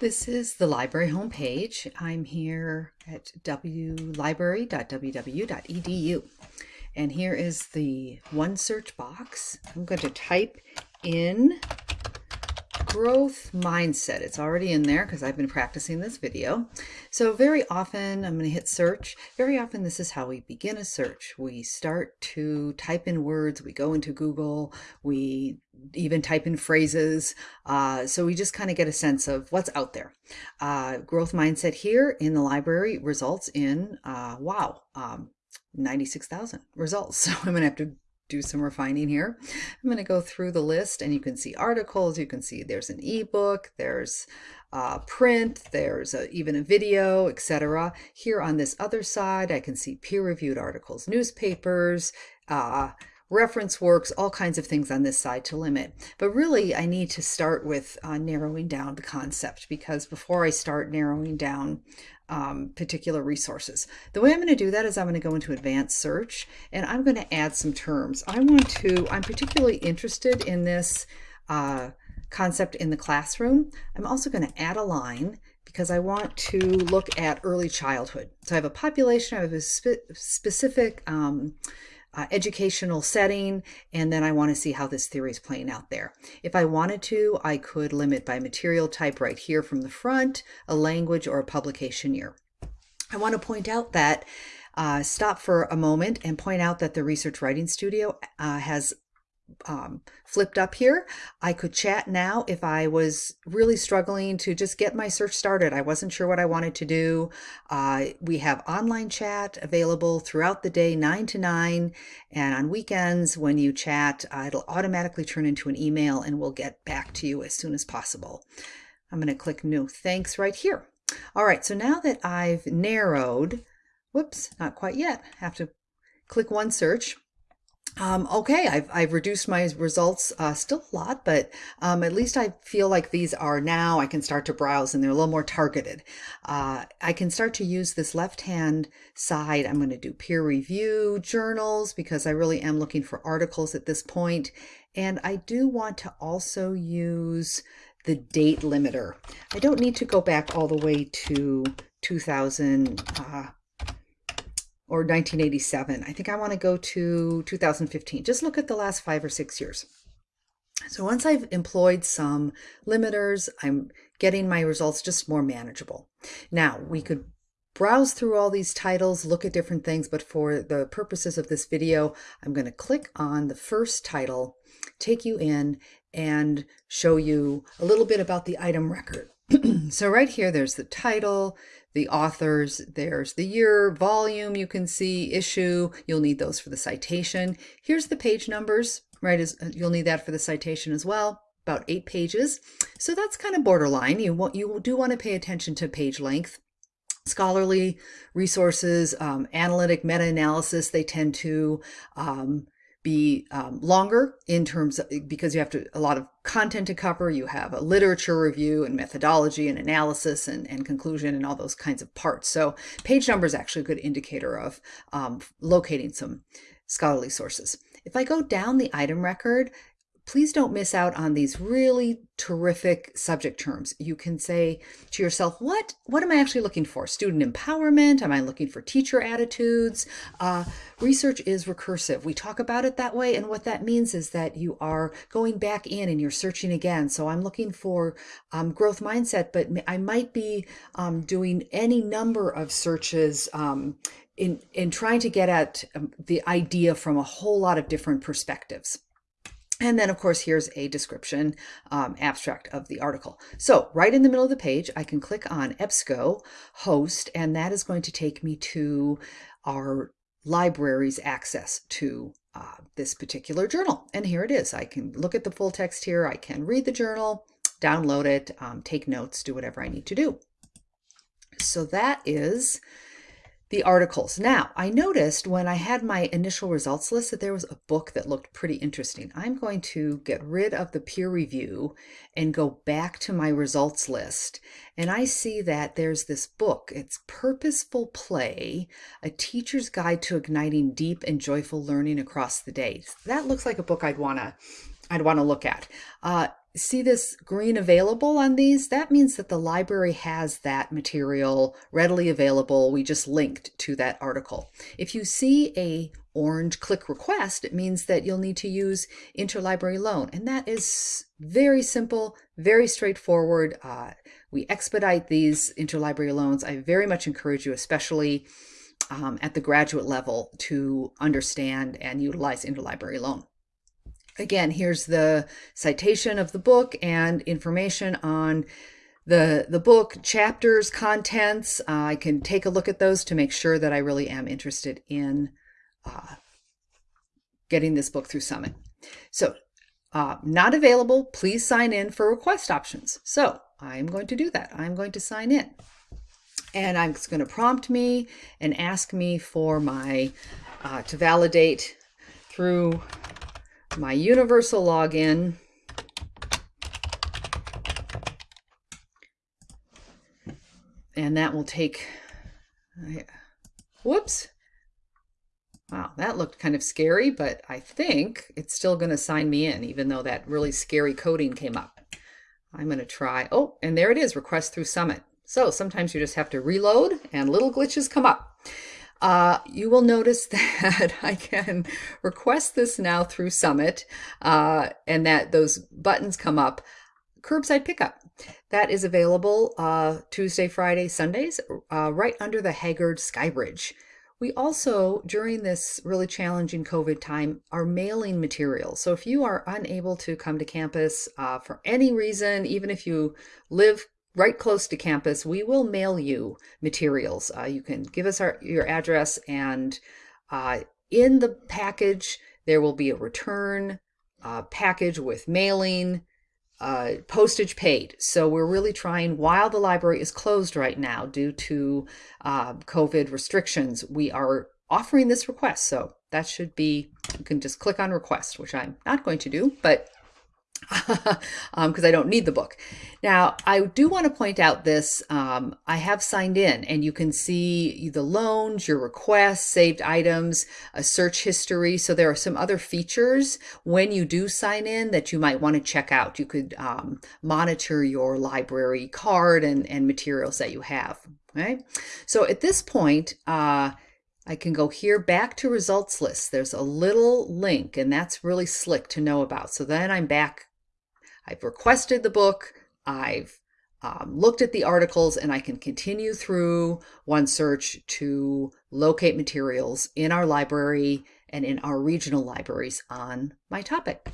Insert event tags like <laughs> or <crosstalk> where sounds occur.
This is the library homepage. I'm here at wlibrary.ww.edu. And here is the one search box. I'm going to type in growth mindset. It's already in there because I've been practicing this video. So very often I'm going to hit search. Very often this is how we begin a search. We start to type in words, we go into Google, we even type in phrases. Uh, so we just kind of get a sense of what's out there. Uh, growth mindset here in the library results in, uh, wow, um, 96,000 results. <laughs> So I'm going to have to do some refining here. I'm going to go through the list and you can see articles, you can see there's an ebook, there's uh, print, there's a, even a video, etc. Here on this other side, I can see peer-reviewed articles, newspapers, uh, reference works, all kinds of things on this side to limit. But really, I need to start with uh, narrowing down the concept because before I start narrowing down um, particular resources. The way I'm going to do that is I'm going to go into advanced search and I'm going to add some terms. I want to, I'm particularly interested in this uh, concept in the classroom. I'm also going to add a line because I want to look at early childhood. So I have a population, I have a spe specific um, uh, educational setting, and then I want to see how this theory is playing out there. If I wanted to, I could limit by material type right here from the front, a language, or a publication year. I want to point out that uh, stop for a moment and point out that the Research Writing Studio uh, has um, flipped up here. I could chat now if I was really struggling to just get my search started. I wasn't sure what I wanted to do. Uh, we have online chat available throughout the day, 9 to 9. And on weekends, when you chat, uh, it'll automatically turn into an email and we'll get back to you as soon as possible. I'm going to click New Thanks right here. All right, so now that I've narrowed, whoops, not quite yet, have to click one search. Um, okay, I've, I've reduced my results uh, still a lot, but um, at least I feel like these are now, I can start to browse and they're a little more targeted. Uh, I can start to use this left-hand side. I'm going to do peer review journals because I really am looking for articles at this point. And I do want to also use the date limiter. I don't need to go back all the way to 2000, uh, or 1987. I think I want to go to 2015. Just look at the last five or six years. So once I've employed some limiters, I'm getting my results just more manageable. Now we could browse through all these titles, look at different things, but for the purposes of this video, I'm going to click on the first title, take you in, and show you a little bit about the item record. <clears throat> so right here, there's the title, the authors, there's the year, volume, you can see, issue, you'll need those for the citation. Here's the page numbers, right, Is uh, you'll need that for the citation as well, about eight pages. So that's kind of borderline. You, want, you do want to pay attention to page length. Scholarly resources, um, analytic meta-analysis, they tend to um, be um, longer in terms of because you have to a lot of content to cover. You have a literature review and methodology and analysis and, and conclusion and all those kinds of parts. So page number is actually a good indicator of um, locating some scholarly sources. If I go down the item record please don't miss out on these really terrific subject terms. You can say to yourself, what, what am I actually looking for? Student empowerment? Am I looking for teacher attitudes? Uh, research is recursive. We talk about it that way. And what that means is that you are going back in and you're searching again. So I'm looking for um, growth mindset, but I might be um, doing any number of searches um, in, in trying to get at um, the idea from a whole lot of different perspectives. And then, of course, here's a description um, abstract of the article. So right in the middle of the page, I can click on EBSCO host, and that is going to take me to our library's access to uh, this particular journal. And here it is. I can look at the full text here. I can read the journal, download it, um, take notes, do whatever I need to do. So that is the articles. Now, I noticed when I had my initial results list that there was a book that looked pretty interesting. I'm going to get rid of the peer review and go back to my results list. And I see that there's this book. It's Purposeful Play, A Teacher's Guide to Igniting Deep and Joyful Learning Across the Day. That looks like a book I'd want to I'd want to look at. Uh, see this green available on these, that means that the library has that material readily available. We just linked to that article. If you see a orange click request, it means that you'll need to use interlibrary loan. And that is very simple, very straightforward. Uh, we expedite these interlibrary loans. I very much encourage you, especially um, at the graduate level, to understand and utilize interlibrary loan. Again, here's the citation of the book and information on the, the book, chapters, contents. Uh, I can take a look at those to make sure that I really am interested in uh, getting this book through Summit. So uh, not available, please sign in for request options. So I'm going to do that. I'm going to sign in. And I'm going to prompt me and ask me for my, uh, to validate through my universal login. And that will take, whoops. Wow, that looked kind of scary, but I think it's still going to sign me in, even though that really scary coding came up. I'm going to try, oh, and there it is, request through Summit. So sometimes you just have to reload and little glitches come up. Uh, you will notice <laughs> that I can request this now through Summit uh, and that those buttons come up. Curbside pickup. That is available uh, Tuesday, Friday, Sundays, uh, right under the Haggard Skybridge. We also, during this really challenging COVID time, are mailing materials. So if you are unable to come to campus uh, for any reason, even if you live right close to campus, we will mail you materials. Uh, you can give us our, your address and uh, in the package, there will be a return uh, package with mailing, uh, postage paid. So we're really trying, while the library is closed right now due to uh, COVID restrictions, we are offering this request. So that should be, you can just click on request, which I'm not going to do, but because <laughs> um, I don't need the book. Now, I do want to point out this. Um, I have signed in and you can see the loans, your requests, saved items, a search history. So there are some other features when you do sign in that you might want to check out. You could um, monitor your library card and, and materials that you have. Okay. So at this point, uh, I can go here back to results list. There's a little link and that's really slick to know about. So then I'm back I've requested the book, I've um, looked at the articles, and I can continue through OneSearch to locate materials in our library and in our regional libraries on my topic.